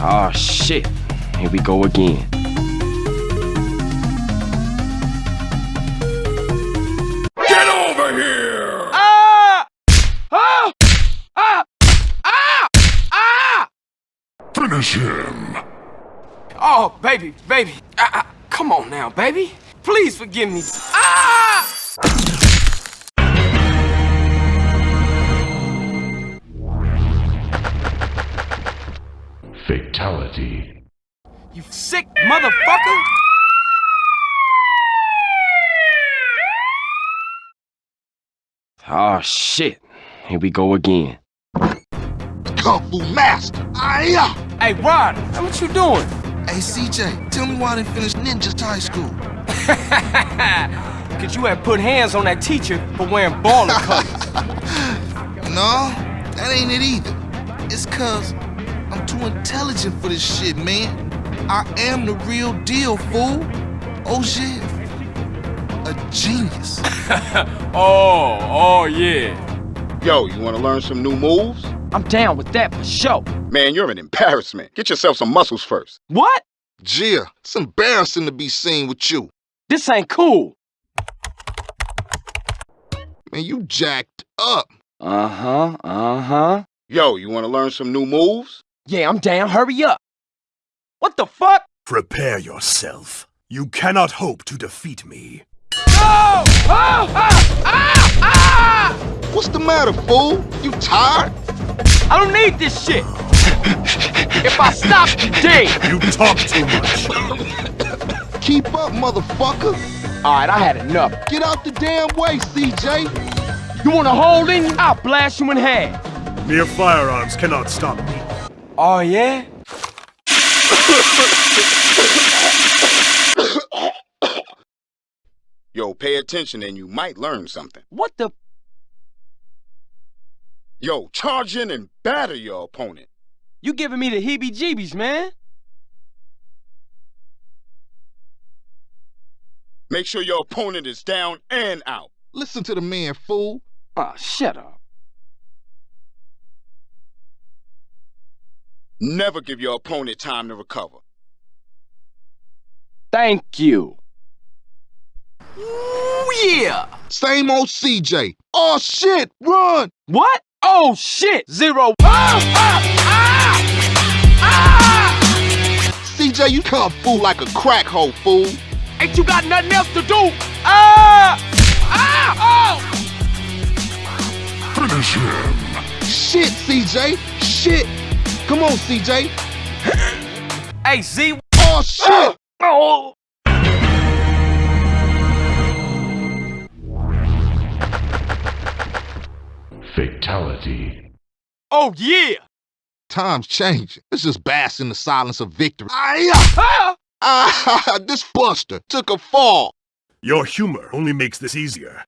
Oh shit. Here we go again. Get over here! Ah! Ah! Ah! Ah! Ah! Finish him! Oh, baby, baby. Ah, ah, come on now, baby. Please forgive me. Ah! Fatality. You sick motherfucker! Oh shit. Here we go again. Kung Fu Master. Aya! Hey, Rod, what you doing? Hey, CJ, tell me why I didn't finish Ninja High School. Cause you had put hands on that teacher for wearing baller colors. No, that ain't it either. It's cause I'm too intelligent for this shit, man. I am the real deal, fool. Oh shit. A genius. oh, oh yeah. Yo, you want to learn some new moves? I'm down with that for sure. Man, you're an embarrassment. Get yourself some muscles first. What? Gia, it's embarrassing to be seen with you. This ain't cool. Man, you jacked up. Uh-huh, uh-huh. Yo, you want to learn some new moves? Yeah, I'm down. Hurry up. What the fuck? Prepare yourself. You cannot hope to defeat me. No! Oh! Ah! Ah! Ah! What's the matter, fool? You tired? I don't need this shit. if I stop, you dead. You talk too much. Keep up, motherfucker. All right, I had enough. Get out the damn way, CJ. You want to hold in? I'll blast you in half. Mere firearms cannot stop me. Oh, yeah? Yo, pay attention and you might learn something. What the? Yo, charge in and batter your opponent. You giving me the heebie-jeebies, man. Make sure your opponent is down and out. Listen to the man, fool. Oh, shut up. Never give your opponent time to recover. Thank you. Ooh, yeah. Same old CJ. Oh shit, run! What? Oh, shit. Zero. Ah! Ah! Ah! Ah! CJ, you come fool like a crack hole, fool. Ain't you got nothing else to do? Ah! Ah! Oh! Finish him. Shit, CJ. Shit. Come on, CJ. Hey, Z. Oh shit! Oh! Fatality. Oh, yeah. Time's changing. Let's just bask in the silence of victory. Aya! Ah! Ah, this buster took a fall. Your humor only makes this easier.